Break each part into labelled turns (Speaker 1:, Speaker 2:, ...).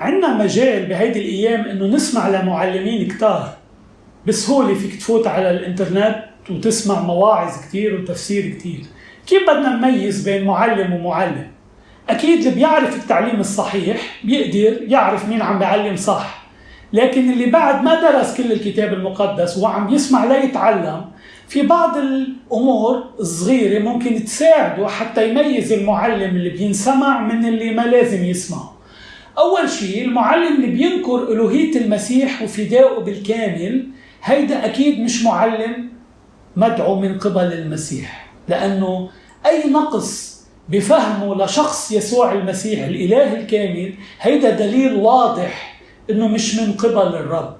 Speaker 1: عندنا مجال بهيدي الأيام إنه نسمع لمعلمين كتار بسهوله فيك تفوت على الإنترنت وتسمع مواعظ كتير وتفسير كتير. كيف بدنا نميز بين معلم ومعلم؟ أكيد اللي بيعرف التعليم الصحيح بيقدر يعرف مين عم بيعلم صح لكن اللي بعد ما درس كل الكتاب المقدس وعم يسمع ليتعلم في بعض الأمور الصغيرة ممكن تساعده حتى يميز المعلم اللي بينسمع من اللي ما لازم يسمعه أول شيء المعلم اللي بينكر الوهيه المسيح وفدائه بالكامل هيدا أكيد مش معلم مدعو من قبل المسيح لأنه أي نقص بفهمه لشخص يسوع المسيح الإله الكامل هيدا دليل واضح إنه مش من قبل الرب.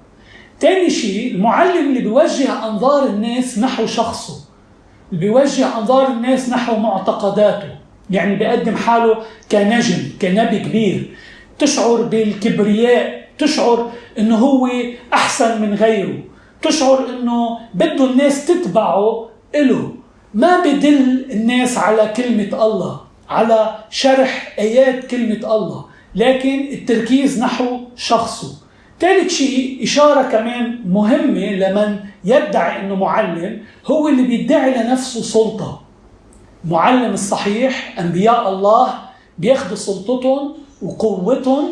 Speaker 1: تاني شيء المعلم اللي بيوجه أنظار الناس نحو شخصه اللي بيوجه أنظار الناس نحو معتقداته يعني بيقدم حاله كنجم كنبي كبير. تشعر بالكبرياء تشعر إنه هو أحسن من غيره تشعر إنه بده الناس تتبعه له ما بدل الناس على كلمة الله على شرح آيات كلمة الله لكن التركيز نحو شخصه. ثالث شيء إشارة كمان مهمة لمن يدعي أنه معلم هو اللي بيدعي لنفسه سلطة. معلم الصحيح أنبياء الله بياخذوا سلطتهم وقوتهم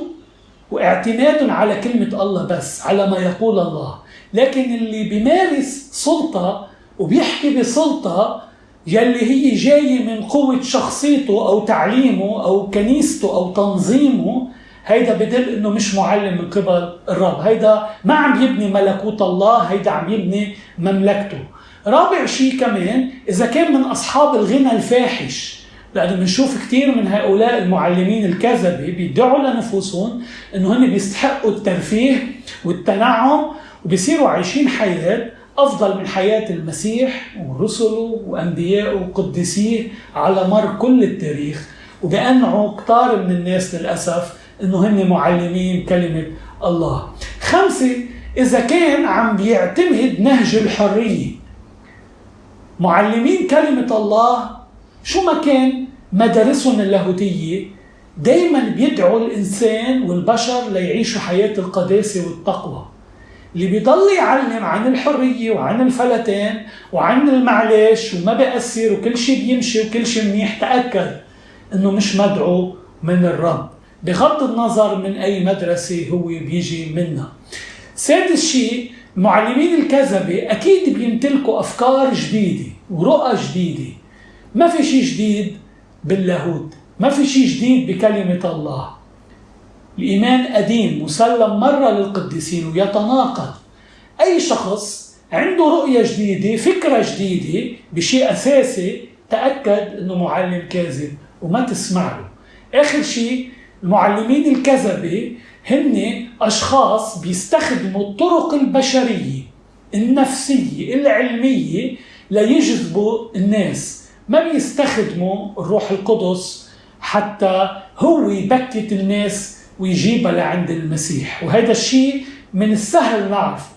Speaker 1: واعتمادهم على كلمة الله بس على ما يقول الله. لكن اللي بيمارس سلطة وبيحكي بسلطة يلي هي جاية من قوة شخصيته أو تعليمه أو كنيسته أو تنظيمه هيدا بدل إنه مش معلم من قبل الرب. هيدا ما عم يبني ملكوت الله هيدا عم يبني مملكته. رابع شيء كمان إذا كان من أصحاب الغنى الفاحش لأنه بنشوف كثير من هؤلاء المعلمين الكذبه بيدعوا لنفوسهم إنه هن بيستحقوا الترفيه والتنعم وبيصيروا عايشين حياة أفضل من حياة المسيح ورسله وانبيائه وقدسيه على مر كل التاريخ وبأنعوا كتار من الناس للأسف إنه هن معلمين كلمة الله. خمسة إذا كان عم بيعتمد نهج الحرية معلمين كلمة الله شو ما كان مدارسهم اللاهوتية دائما بيدعوا الإنسان والبشر ليعيشوا حياة القداسة والتقوى. اللي بيضل يعلم عن الحرية وعن الفلتان وعن المعلش وما بأثر وكل شيء بيمشي وكل شيء منيح تأكد إنه مش مدعو من الرب. بغض النظر من أي مدرسة هو بيجي منها. سادس شيء المعلمين الكذبة أكيد بيمتلكوا أفكار جديدة ورؤى جديدة. ما في شيء جديد باللاهوت ما في شيء جديد بكلمة الله. الإيمان قديم مسلم مرة للقديسين ويتناقض. أي شخص عنده رؤية جديدة فكرة جديدة بشيء أساسي تأكد أنه معلم كاذب وما تسمع له. آخر شيء المعلمين الكذبة هن أشخاص بيستخدموا الطرق البشرية النفسية العلمية ليجذبوا الناس. ما بيستخدموا الروح القدس حتى هو يبكت الناس ويجيبها لعند المسيح. وهذا الشيء من السهل نعرفه.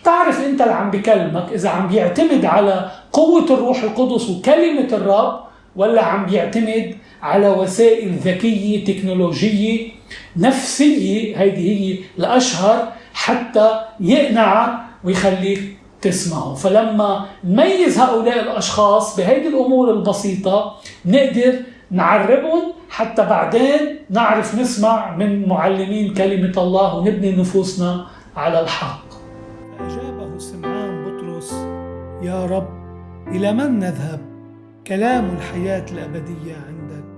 Speaker 1: بتعرف انت اللي عم بكلمك إذا عم بيعتمد على قوة الروح القدس وكلمة الرب ولا عم بيعتمد على وسائل ذكية تكنولوجية نفسية هيدي هي الأشهر حتى يقنعك ويخليك تسمعه فلما نميز هؤلاء الأشخاص بهيدي الأمور البسيطة نقدر نعربهم حتى بعدين نعرف نسمع من معلمين كلمة الله ونبني نفوسنا على الحق. فأجابه سمعان بطرس يا رب إلى من نذهب؟ كلام الحياة الأبدية عندك.